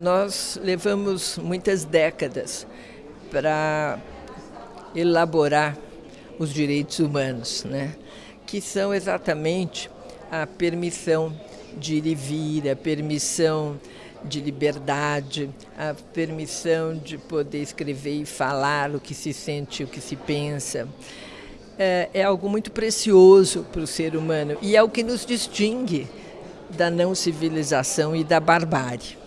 Nós levamos muitas décadas para elaborar os direitos humanos, né? que são exatamente a permissão de ir e vir, a permissão de liberdade, a permissão de poder escrever e falar o que se sente, o que se pensa. É, é algo muito precioso para o ser humano e é o que nos distingue da não civilização e da barbárie.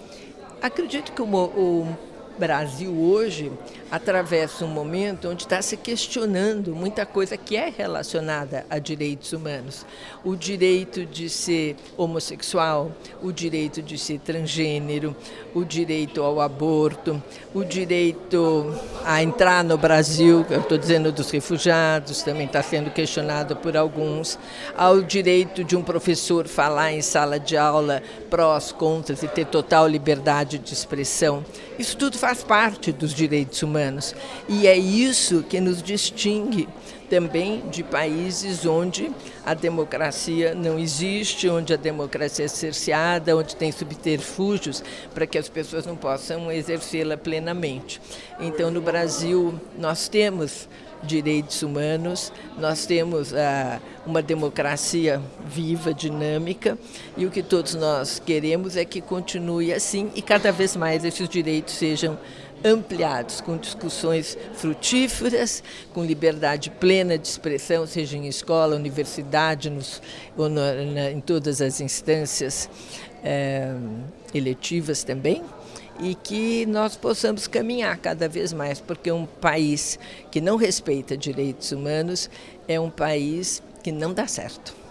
Acredito que o, o Brasil hoje atravessa um momento onde está se questionando muita coisa que é relacionada a direitos humanos. O direito de ser homossexual, o direito de ser transgênero, o direito ao aborto, o direito a entrar no Brasil, eu estou dizendo dos refugiados, também está sendo questionado por alguns, ao direito de um professor falar em sala de aula prós, contras e ter total liberdade de expressão. Isso tudo faz parte dos direitos humanos. E é isso que nos distingue também de países onde a democracia não existe, onde a democracia é cerceada, onde tem subterfúgios para que as pessoas não possam exercê-la plenamente. Então, no Brasil, nós temos direitos humanos, nós temos ah, uma democracia viva, dinâmica, e o que todos nós queremos é que continue assim e cada vez mais esses direitos sejam ampliados, com discussões frutíferas, com liberdade plena de expressão, seja em escola, universidade, nos, ou na, em todas as instâncias é, eletivas também, e que nós possamos caminhar cada vez mais, porque um país que não respeita direitos humanos é um país que não dá certo.